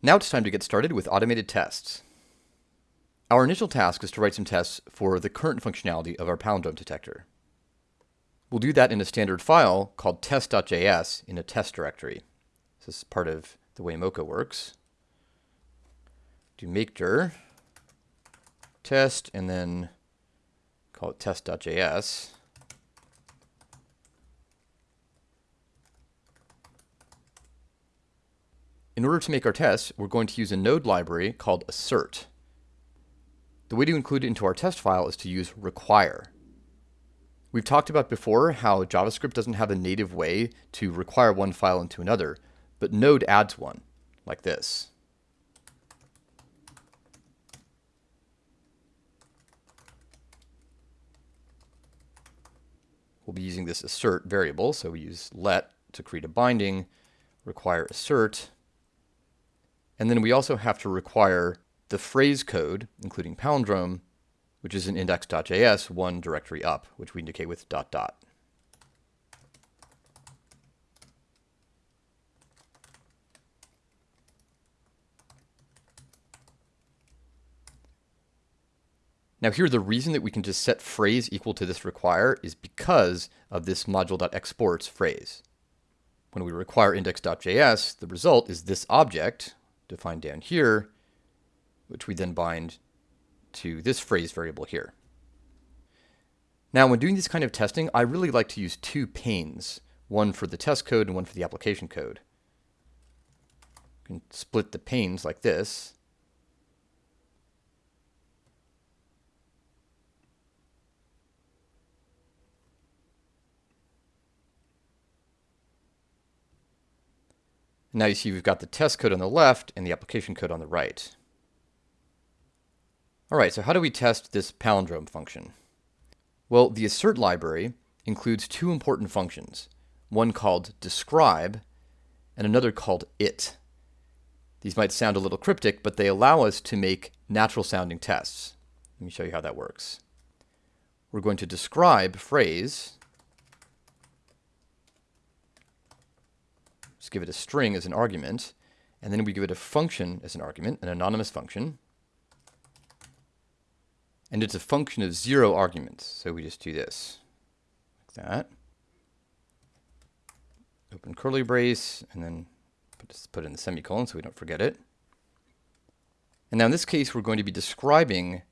Now it's time to get started with automated tests. Our initial task is to write some tests for the current functionality of our palindrome detector. We'll do that in a standard file called test.js in a test directory. This is part of the way Mocha works. Do make dir test and then call it test.js. In order to make our tests, we're going to use a node library called assert. The way to include it into our test file is to use require. We've talked about before how JavaScript doesn't have a native way to require one file into another, but Node adds one, like this. We'll be using this assert variable, so we use let to create a binding, require assert, and then we also have to require the phrase code, including palindrome, which is in index.js, one directory up, which we indicate with dot dot. Now here, the reason that we can just set phrase equal to this require is because of this module.exports phrase. When we require index.js, the result is this object, defined down here, which we then bind to this phrase variable here. Now, when doing this kind of testing, I really like to use two panes, one for the test code and one for the application code. You can split the panes like this. Now you see we've got the test code on the left and the application code on the right. All right, so how do we test this palindrome function? Well, the assert library includes two important functions, one called describe and another called it. These might sound a little cryptic, but they allow us to make natural sounding tests. Let me show you how that works. We're going to describe phrase Just give it a string as an argument, and then we give it a function as an argument, an anonymous function. And it's a function of zero arguments, so we just do this, like that. Open curly brace, and then put, put in the semicolon so we don't forget it. And now in this case, we're going to be describing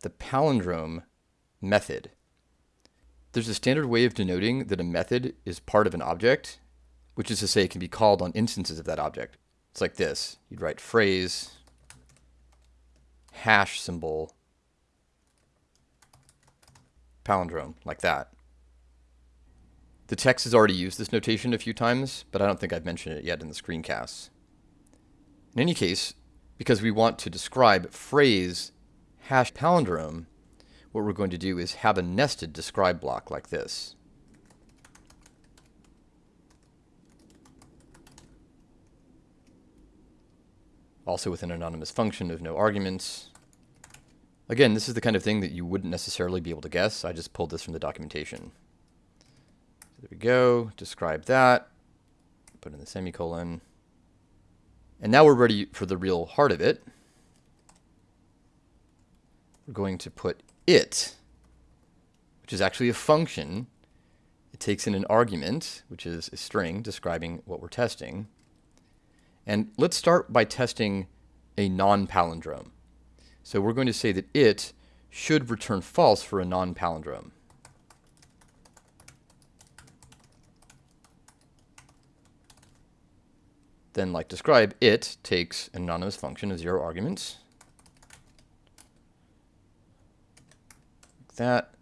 the palindrome method. There's a standard way of denoting that a method is part of an object, which is to say it can be called on instances of that object. It's like this. You'd write phrase, hash symbol, palindrome, like that. The text has already used this notation a few times, but I don't think I've mentioned it yet in the screencasts. In any case, because we want to describe phrase hash palindrome, what we're going to do is have a nested describe block like this. Also with an anonymous function of no arguments. Again, this is the kind of thing that you wouldn't necessarily be able to guess. I just pulled this from the documentation. So there we go, describe that, put in the semicolon. And now we're ready for the real heart of it. We're going to put it, which is actually a function. It takes in an argument, which is a string describing what we're testing. And let's start by testing a non-palindrome. So we're going to say that it should return false for a non-palindrome. Then, like describe, it takes an anonymous function of zero arguments. Like that.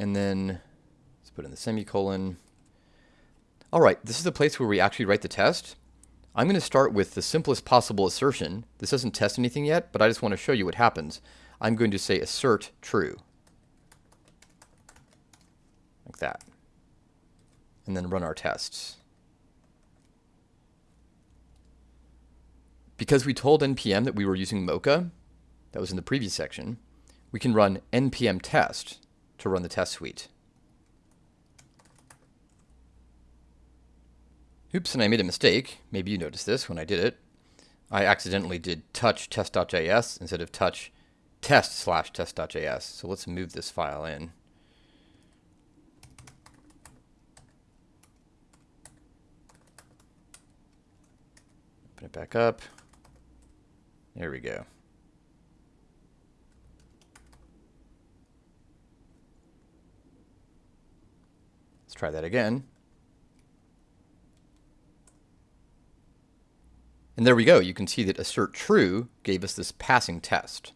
And then let's put in the semicolon. All right, this is the place where we actually write the test. I'm going to start with the simplest possible assertion. This doesn't test anything yet, but I just want to show you what happens. I'm going to say assert true. Like that. And then run our tests. Because we told npm that we were using Mocha, that was in the previous section, we can run npm test to run the test suite. Oops, and I made a mistake. Maybe you noticed this when I did it. I accidentally did touch test.js instead of touch test slash test.js. So let's move this file in. Open it back up. There we go. Let's try that again. And there we go. You can see that assert true gave us this passing test.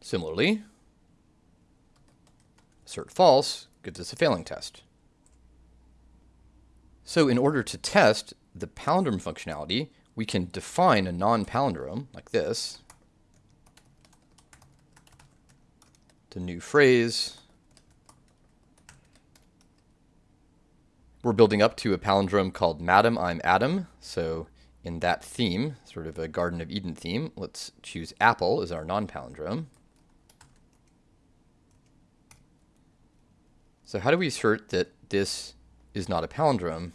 Similarly, assert false gives us a failing test. So in order to test the palindrome functionality, we can define a non-palindrome like this. The new phrase. We're building up to a palindrome called Madam, I'm Adam. So in that theme, sort of a Garden of Eden theme, let's choose apple as our non-palindrome. So how do we assert that this is not a palindrome?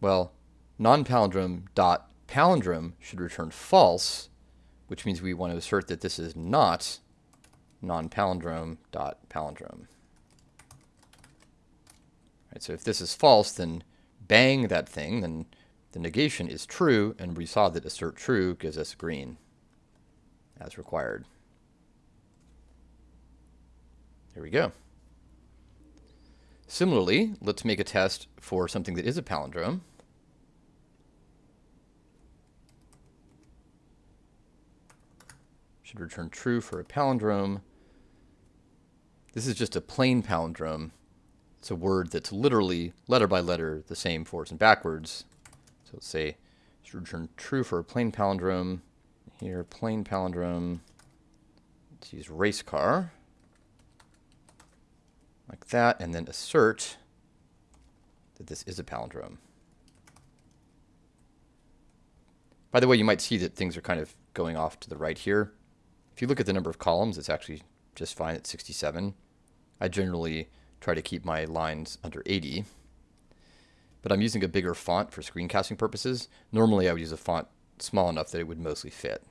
Well, non-palindrome dot palindrome should return false, which means we want to assert that this is not non-palindrome dot palindrome. Right, so if this is false, then bang that thing, then the negation is true, and we saw that assert true gives us green as required. There we go. Similarly, let's make a test for something that is a palindrome. Should return true for a palindrome. This is just a plain palindrome. It's a word that's literally, letter by letter, the same forwards and backwards. So let's say should return true for a plain palindrome. Here, plain palindrome. Let's use race car like that, and then assert that this is a palindrome. By the way, you might see that things are kind of going off to the right here. If you look at the number of columns, it's actually just fine at 67. I generally try to keep my lines under 80. But I'm using a bigger font for screencasting purposes. Normally I would use a font small enough that it would mostly fit.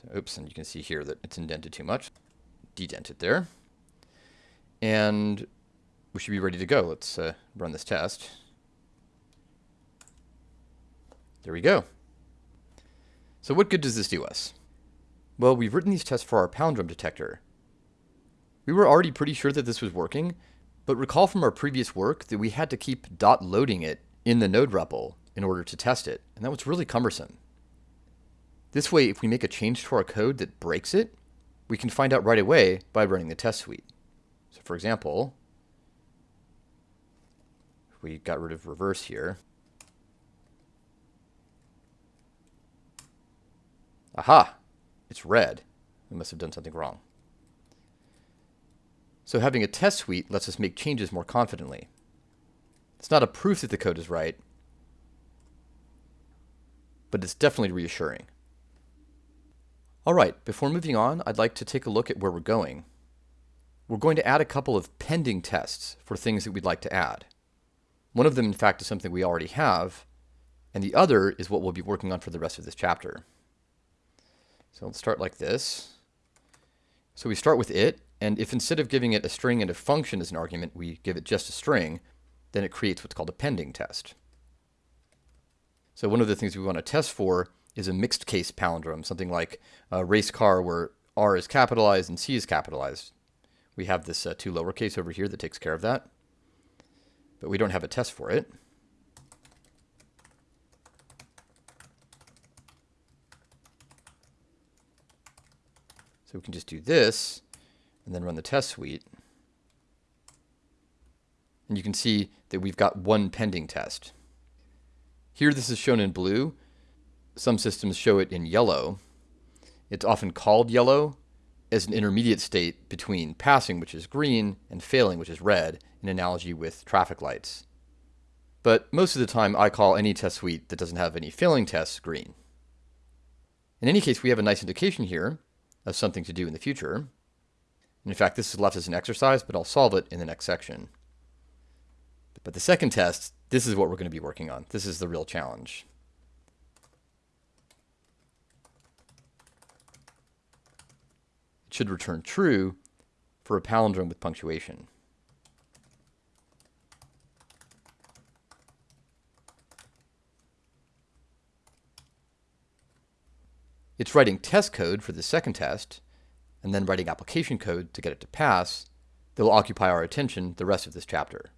So, oops, and you can see here that it's indented too much. Dedent it there. And we should be ready to go. Let's uh, run this test. There we go. So what good does this do us? Well, we've written these tests for our palindrome detector. We were already pretty sure that this was working, but recall from our previous work that we had to keep dot loading it in the node REPL in order to test it, and that was really cumbersome. This way, if we make a change to our code that breaks it, we can find out right away by running the test suite. So for example, we got rid of reverse here, aha, it's red. We must have done something wrong. So having a test suite lets us make changes more confidently. It's not a proof that the code is right, but it's definitely reassuring. All right, before moving on, I'd like to take a look at where we're going. We're going to add a couple of pending tests for things that we'd like to add. One of them, in fact, is something we already have, and the other is what we'll be working on for the rest of this chapter. So let's start like this. So we start with it, and if instead of giving it a string and a function as an argument, we give it just a string, then it creates what's called a pending test. So one of the things we want to test for is a mixed case palindrome, something like a race car where R is capitalized and C is capitalized. We have this uh, toLowerCase over here that takes care of that, but we don't have a test for it. So we can just do this and then run the test suite. And you can see that we've got one pending test. Here this is shown in blue. Some systems show it in yellow. It's often called yellow as an intermediate state between passing, which is green, and failing, which is red, in analogy with traffic lights. But most of the time, I call any test suite that doesn't have any failing tests green. In any case, we have a nice indication here of something to do in the future. In fact, this is left as an exercise, but I'll solve it in the next section. But the second test, this is what we're going to be working on. This is the real challenge. It should return true for a palindrome with punctuation. It's writing test code for the second test, and then writing application code to get it to pass that will occupy our attention the rest of this chapter.